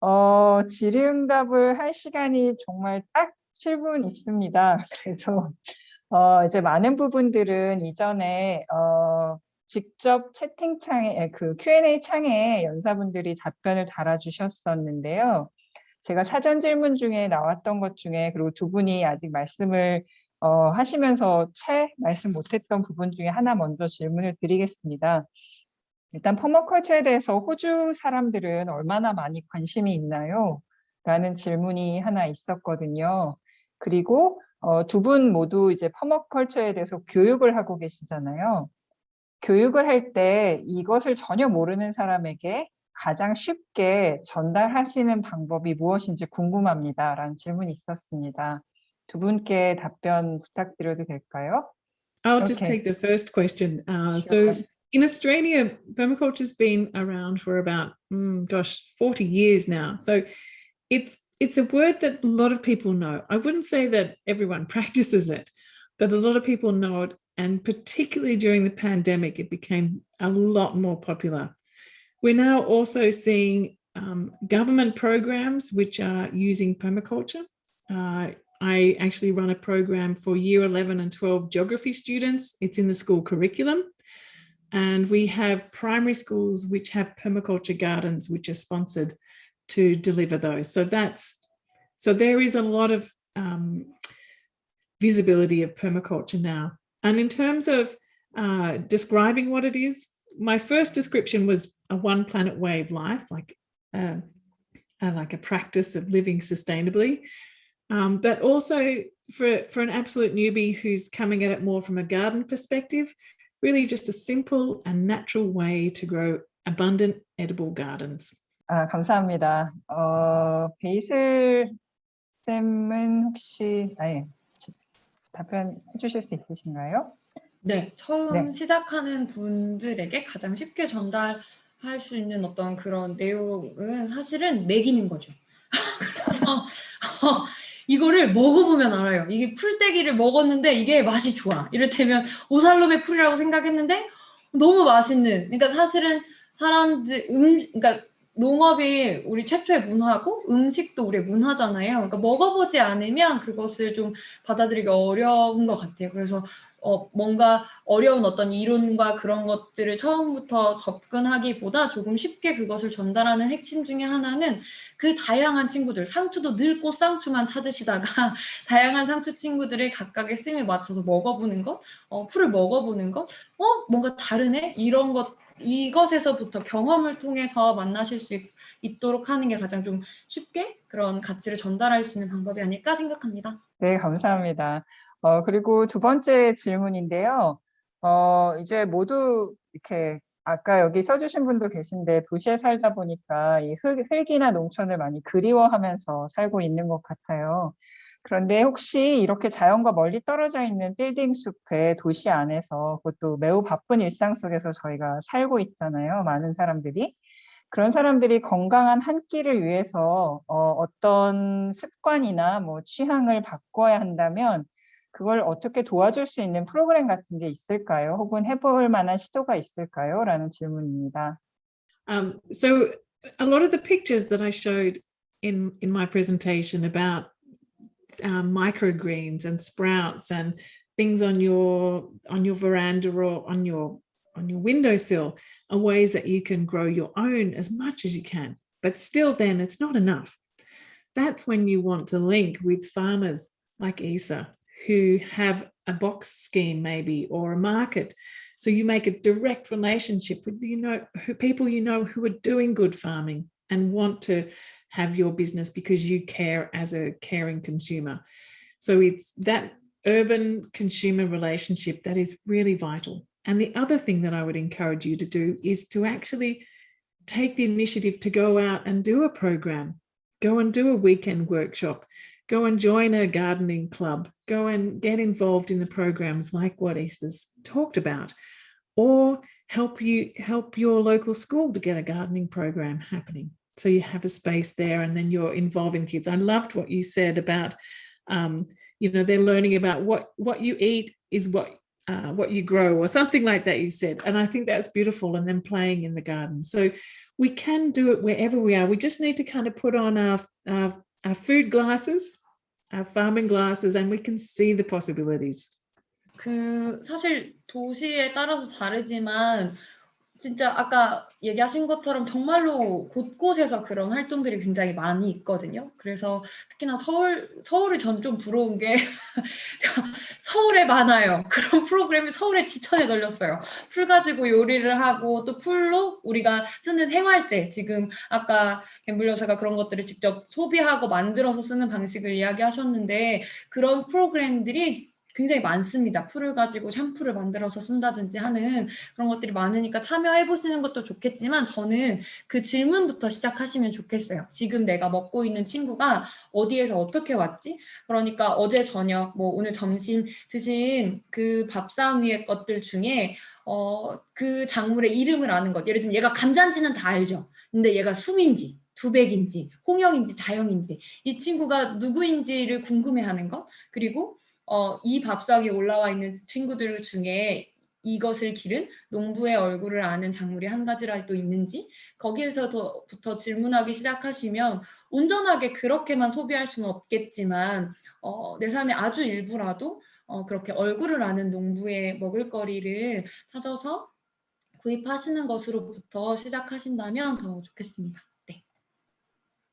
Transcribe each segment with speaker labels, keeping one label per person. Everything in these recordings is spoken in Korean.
Speaker 1: 어, 질의응답을 할 시간이 정말 딱 7분 있습니다. 그래서 어, 이제 많은 부분들은 이전에 어, 직접 채팅창에 그 Q&A 창에 연사분들이 답변을 달아주셨었는데요. 제가 사전 질문 중에 나왔던 것 중에 그리고 두 분이 아직 말씀을 어, 하시면서 채 말씀 못했던 부분 중에 하나 먼저 질문을 드리겠습니다. 일단 퍼머컬처에 대해서 호주 사람들은 얼마나 많이 관심이 있나요? 라는 질문이 하나 있었거든요. 그리고 어, 두 분 모두 이제 퍼머컬처에 대해서 교육을 하고 계시잖아요. 교육을 할 때 이것을 전혀 모르는 사람에게 가장 쉽게 전달하시는 방법이 무엇인지 궁금합니다. 라는 질문이 있었습니다. 두 분께 답변 부탁드려도 될까요?
Speaker 2: I'll just take the first question. Uh. So in Australia, permaculture's been around for about, mm, gosh, 40 years now. So it's it's a word that a lot of people know. I wouldn't say that everyone practices it, but a lot of people know it. And particularly during the pandemic, it became a lot more popular. We're now also seeing um, government programs which are using permaculture. Uh, I actually run a program for year 11 and 12 geography students. It's in the school curriculum. And we have primary schools which have permaculture gardens which are sponsored to deliver those. So that's, so there is a lot of um, visibility of permaculture now. And in terms of uh, describing what it is, my first description was a one planet way of life, like, uh, uh, like a practice of living sustainably. Um, but also for, for an absolute newbie who's coming at it more from a garden perspective, really just a simple and natural way to grow abundant edible gardens.
Speaker 1: 아, 감사합니다. 어, 베이슬 쌤은 혹시 아예 답변해 주실 수 있으신가요?
Speaker 3: 네, 처음
Speaker 1: 네.
Speaker 3: 시작하는 분들에게 가장 쉽게 전달할 수 있는 어떤 그런 내용은 사실은 먹이는 거죠. 그래서 어, 이거를 먹어보면 알아요. 이게 풀떼기를 먹었는데 이게 맛이 좋아. 이를테면 오살롬의 풀이라고 생각했는데 너무 맛있는. 그러니까 사실은 사람들 음, 그러니까 농업이 우리 최초의 문화고 음식도 우리의 문화잖아요. 그러니까 먹어보지 않으면 그것을 좀 받아들이기 어려운 것 같아요. 그래서 어, 뭔가 어려운 어떤 이론과 그런 것들을 처음부터 접근하기보다 조금 쉽게 그것을 전달하는 핵심 중에 하나는 그 다양한 친구들, 상추도 늘 꽃상추만 찾으시다가 다양한 상추 친구들을 각각의 쓰임에 맞춰서 먹어보는 것, 어, 풀을 먹어보는 것, 어, 뭔가 다르네? 이런 것, 이것에서부터 경험을 통해서 만나실 수 있, 있도록 하는 게 가장 좀 쉽게 그런 가치를 전달할 수 있는 방법이 아닐까 생각합니다.
Speaker 1: 네, 감사합니다. 어, 그리고 두 번째 질문인데요. 어, 이제 모두 이렇게 아까 여기 써주신 분도 계신데 도시에 살다 보니까 이 흙, 흙이나 농촌을 많이 그리워하면서 살고 있는 것 같아요. 그런데 혹시 이렇게 자연과 멀리 떨어져 있는 빌딩 숲에 도시 안에서 그것도 매우 바쁜 일상 속에서 저희가 살고 있잖아요. 많은 사람들이. 그런 사람들이 건강한 한 끼를 위해서 어, 어떤 습관이나 뭐 취향을 바꿔야 한다면 그걸 어떻게 도와줄 수 있는 프로그램 같은 게 있을까요? 혹은 해볼 만한 시도가 있을까요? 라는 질문입니다.
Speaker 2: Um, so a lot of the pictures that I showed in, in my presentation about um, microgreens and sprouts and things on your on your veranda or on your on your windowsill are ways that you can grow your own as much as you can. But still then it's not enough. That's when you want to link with farmers like Isa who have a box scheme maybe or a market. So you make a direct relationship with you know who, people you know who are doing good farming and want to have your business because you care as a caring consumer. So it's that urban consumer relationship that is really vital. And the other thing that I would encourage you to do is to actually take the initiative to go out and do a program, go and do a weekend workshop, go and join a gardening club, go and get involved in the programs like what Easter's talked about, or help you help your local school to get a gardening program happening. So you have a space there and then you're involving kids. I loved what you said about, um, you know, they're learning about what, what you eat is what uh, what you grow or something like that you said. And I think that's beautiful and then playing in the garden. So we can do it wherever we are. We just need to kind of put on our, our, our food glasses, our farming glasses, and we can see the possibilities.
Speaker 3: 그 사실 도시에 따라서 다르지만 진짜 아까 얘기하신 것처럼 정말로 곳곳에서 그런 활동들이 굉장히 많이 있거든요. 그래서 특히나 서울 서울이 전 좀 부러운 게 서울에 많아요. 그런 프로그램이 서울에 지천에 널렸어요. 풀 가지고 요리를 하고 또 풀로 우리가 쓰는 생활재 지금 아까 갬블 여사가 그런 것들을 직접 소비하고 만들어서 쓰는 방식을 이야기하셨는데 그런 프로그램들이 굉장히 많습니다. 풀을 가지고 샴푸를 만들어서 쓴다든지 하는 그런 것들이 많으니까 참여해 보시는 것도 좋겠지만 저는 그 질문부터 시작하시면 좋겠어요. 지금 내가 먹고 있는 친구가 어디에서 어떻게 왔지? 그러니까 어제 저녁, 뭐 오늘 점심 드신 그 밥상 위의 것들 중에 어, 그 작물의 이름을 아는 것. 예를 들면 얘가 감자인지는 다 알죠. 근데 얘가 숨인지 두백인지 홍영인지 자영인지 이 친구가 누구인지를 궁금해하는 것 그리고 어, 이 밥상에 올라와 있는 친구들 중에 이것을 기른 농부의 얼굴을 아는 작물이 한 가지라도 있는지 거기에서부터 질문하기 시작하시면 온전하게 그렇게만 소비할 수는 없겠지만 어, 내 삶의 아주 일부라도 어, 그렇게 얼굴을 아는 농부의 먹을거리를 찾아서 구입하시는 것으로부터 시작하신다면 더 좋겠습니다.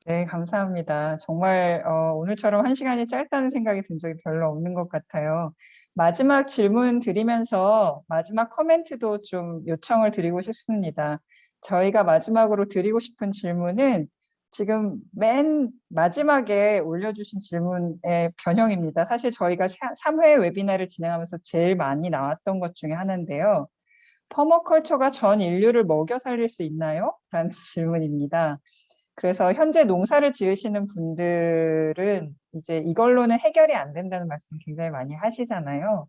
Speaker 3: 네.
Speaker 1: 네, 감사합니다. 정말 어, 오늘처럼 한 시간이 짧다는 생각이 든 적이 별로 없는 것 같아요. 마지막 질문 드리면서 마지막 코멘트도 좀 요청을 드리고 싶습니다. 저희가 마지막으로 드리고 싶은 질문은 지금 맨 마지막에 올려주신 질문의 변형입니다. 사실 저희가 3회 웨비나를 진행하면서 제일 많이 나왔던 것 중에 하나인데요. 퍼머컬처가 전 인류를 먹여 살릴 수 있나요? 라는 질문입니다. 그래서 현재 농사를 지으시는 분들은 이제 이걸로는 해결이 안 된다는 말씀 굉장히 많이 하시잖아요.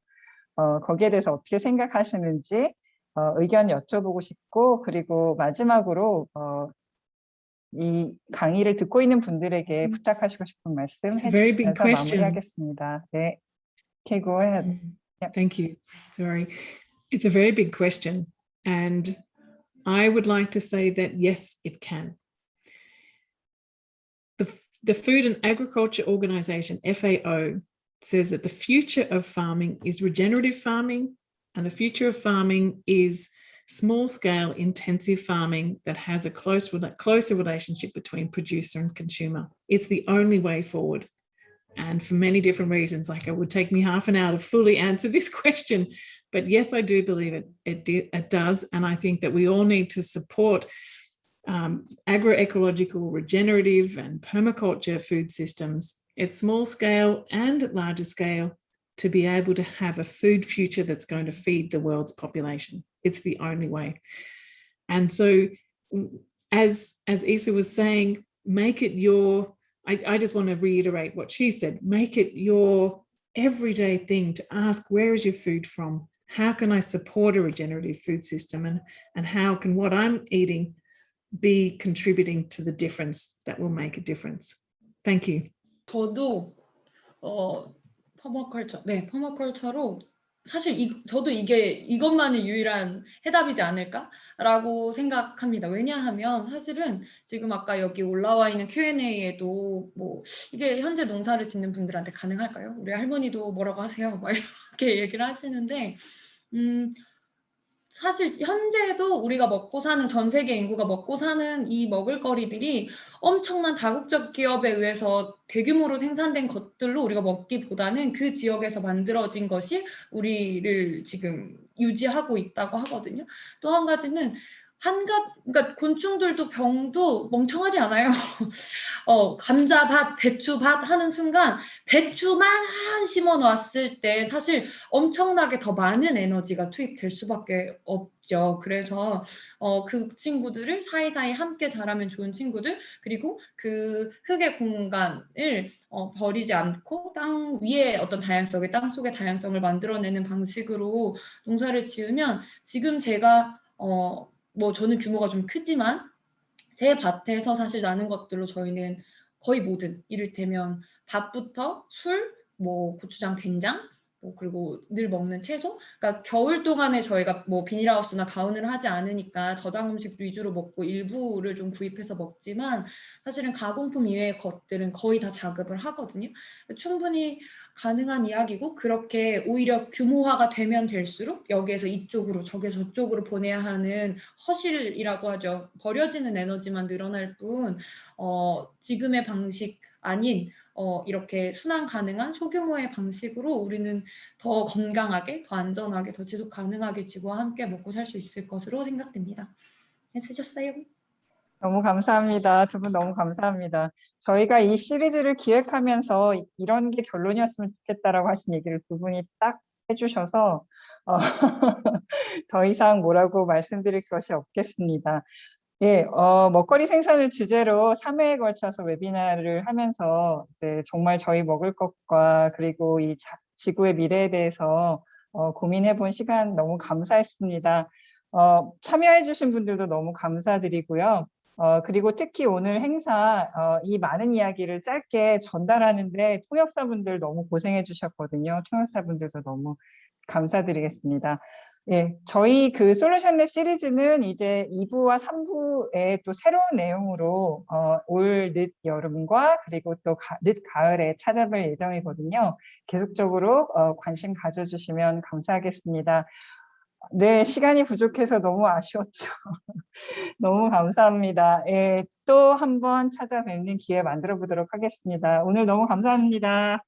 Speaker 1: 어, 거기에 대해서 어떻게 생각하시는지 어, 의견 여쭤보고 싶고 그리고 마지막으로 어, 이 강의를 듣고 있는 분들에게
Speaker 2: 음.
Speaker 1: 부탁하시고 싶은 말씀 해주셔서. 마무리하겠습니다. 네, okay, go ahead.
Speaker 2: Mm,
Speaker 1: Yep.
Speaker 2: Thank you. Sorry. It's a very big question. And I would like to say that yes, it can. The, Food and Agriculture Organization, FAO, says that the future of farming is regenerative farming and the future of farming is small scale intensive farming that has a close, closer relationship between producer and consumer. It's the only way forward and for many different reasons like it would take me half an hour to fully answer this question but yes i do believe it it, it does and i think that we all need to support um, agroecological regenerative and permaculture food systems at small scale and at larger scale to be able to have a food future that's going to feed the world's population it's the only way and so as as isa was saying make it your I, I just want to reiterate what she said. Make it your everyday thing to ask where is your food from? How can I support a regenerative food system? And, and how can what I'm eating be contributing to the difference that will make a difference? Thank you.
Speaker 3: 저도 어 퍼머컬처 네 퍼머컬처로 사실 이, 저도 이게 이것만이 유일한 해답이지 않을까라고 생각합니다. 왜냐하면 사실은 지금 아까 여기 올라와 있는 Q&A에도 뭐 이게 현재 농사를 짓는 분들한테 가능할까요? 우리 할머니도 뭐라고 하세요? 막 이렇게 얘기를 하시는데 음 사실 현재도 우리가 먹고 사는 전 세계 인구가 먹고 사는 이 먹을거리들이 엄청난 다국적 기업에 의해서 대규모로 생산된 것들로 우리가 먹기보다는 그 지역에서 만들어진 것이 우리를 지금 유지하고 있다고 하거든요. 또 한 가지는 한가 그러니까 곤충들도 병도 멍청하지 않아요. 어, 감자밭, 배추밭 하는 순간 배추만 심어 놨을 때 사실 엄청나게 더 많은 에너지가 투입될 수밖에 없죠. 그래서 어, 그 친구들을 사이사이 함께 자라면 좋은 친구들 그리고 그 흙의 공간을 어, 버리지 않고 땅 위에 어떤 다양성을 땅 속의 다양성을 만들어내는 방식으로 농사를 지으면 지금 제가 어, 뭐 저는 규모가 좀 크지만 제 밭에서 사실 나는 것들로 저희는 거의 모든 이를테면 밥부터 술, 뭐 고추장, 된장, 뭐 그리고 늘 먹는 채소. 그러니까 겨울 동안에 저희가 뭐 비닐하우스나 가온을 하지 않으니까 저장 음식 위주로 먹고 일부를 좀 구입해서 먹지만 사실은 가공품 이외의 것들은 거의 다 자급을 하거든요. 충분히 가능한 이야기고 그렇게 오히려 규모화가 되면 될수록 여기에서 이쪽으로 저기서 저쪽으로 보내야 하는 허실이라고 하죠. 버려지는 에너지만 늘어날 뿐 어, 지금의 방식 아닌 어, 이렇게 순환 가능한 소규모의 방식으로 우리는 더 건강하게, 더 안전하게, 더 지속 가능하게 지구와 함께 먹고 살 수 있을 것으로 생각됩니다. 애쓰셨어요?
Speaker 1: 너무 감사합니다. 두 분 너무 감사합니다. 저희가 이 시리즈를 기획하면서 이런 게 결론이었으면 좋겠다라고 하신 얘기를 두 분이 딱 해주셔서 어, 더 이상 뭐라고 말씀드릴 것이 없겠습니다. 예, 어, 먹거리 생산을 주제로 3회에 걸쳐서 웨비나를 하면서 이제 정말 저희 먹을 것과 그리고 이 자- 지구의 미래에 대해서 어, 고민해 본 시간 너무 감사했습니다. 어, 참여해 주신 분들도 너무 감사드리고요. 어, 그리고 특히 오늘 행사 어, 이 많은 이야기를 짧게 전달하는데 통역사분들 너무 고생해 주셨거든요. 통역사분들도 너무 감사드리겠습니다. 예, 저희 그 솔루션 랩 시리즈는 이제 2부와 3부에 또 새로운 내용으로 어, 올 늦 여름과 그리고 또 늦 가을에 찾아뵐 예정이거든요. 계속적으로 어, 관심 가져주시면 감사하겠습니다. 네, 시간이 부족해서 너무 아쉬웠죠. 너무 감사합니다. 예, 또 한번 찾아뵙는 기회 만들어 보도록 하겠습니다. 오늘 너무 감사합니다.